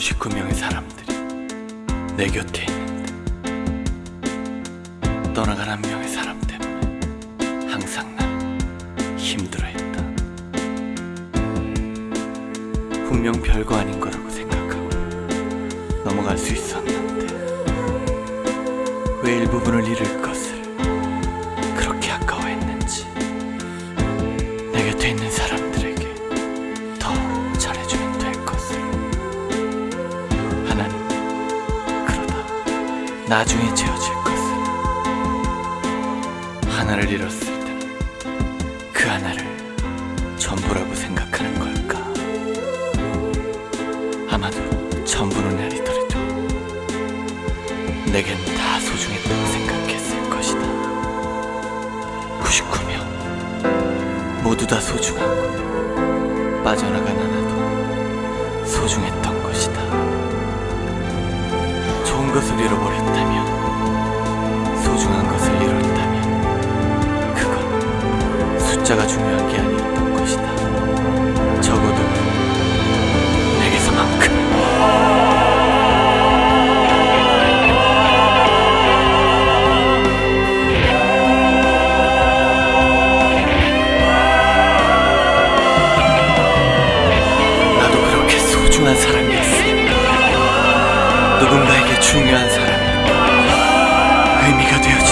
99명의 사람들이 내 곁에 있는데 떠나간 한 명의 사람 때문에 항상 나는 힘들어했다. 분명 별거 아닌 거라고 생각하고 넘어갈 수 있었는데 왜 일부분을 잃을 것을 그렇게 아까워했는지 내 곁에 있는 사람 나중에 지어질 것을 하나를 잃었을 때는 그 하나를 전부라고 생각하는 걸까 아마도 전부는 아니더라도 내겐 다 소중했다고 생각했을 것이다 99명 모두 다 소중하고 빠져나간 하나도 소중했던 것이다. 것을 잃어버렸다면 소중한 것을 잃었다면 그건 숫자가 중요한 게 아니었던 것이다. 적어도 내게서만큼. 나도 그렇게 소중한 사람이 중요한 사람이 의미가 되어줘